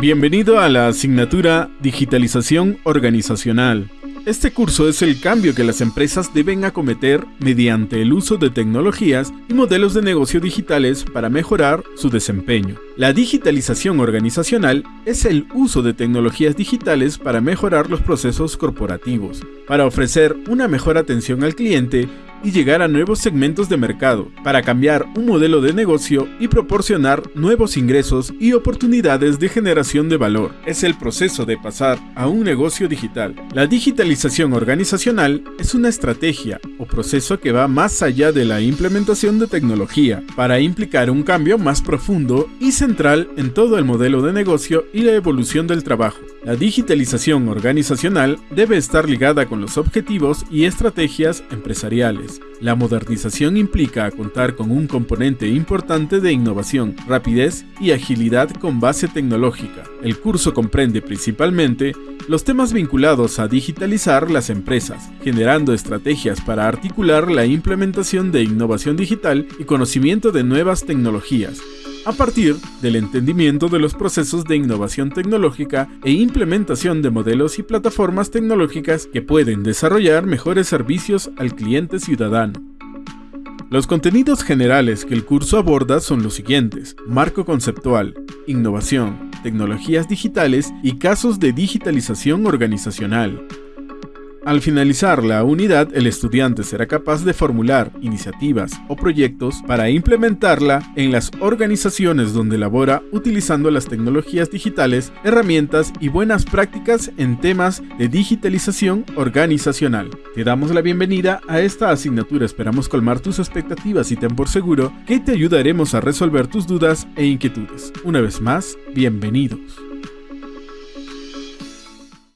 Bienvenido a la asignatura Digitalización Organizacional. Este curso es el cambio que las empresas deben acometer mediante el uso de tecnologías y modelos de negocio digitales para mejorar su desempeño. La digitalización organizacional es el uso de tecnologías digitales para mejorar los procesos corporativos, para ofrecer una mejor atención al cliente y llegar a nuevos segmentos de mercado, para cambiar un modelo de negocio y proporcionar nuevos ingresos y oportunidades de generación de valor. Es el proceso de pasar a un negocio digital. La digitalización organizacional es una estrategia o proceso que va más allá de la implementación de tecnología, para implicar un cambio más profundo y central en todo el modelo de negocio y la evolución del trabajo. La digitalización organizacional debe estar ligada con los objetivos y estrategias empresariales. La modernización implica contar con un componente importante de innovación, rapidez y agilidad con base tecnológica. El curso comprende principalmente los temas vinculados a digitalizar las empresas, generando estrategias para articular la implementación de innovación digital y conocimiento de nuevas tecnologías, a partir del entendimiento de los procesos de innovación tecnológica e implementación de modelos y plataformas tecnológicas que pueden desarrollar mejores servicios al cliente ciudadano. Los contenidos generales que el curso aborda son los siguientes. Marco conceptual, innovación, tecnologías digitales y casos de digitalización organizacional. Al finalizar la unidad, el estudiante será capaz de formular iniciativas o proyectos para implementarla en las organizaciones donde labora utilizando las tecnologías digitales, herramientas y buenas prácticas en temas de digitalización organizacional. Te damos la bienvenida a esta asignatura, esperamos colmar tus expectativas y ten por seguro que te ayudaremos a resolver tus dudas e inquietudes. Una vez más, bienvenidos.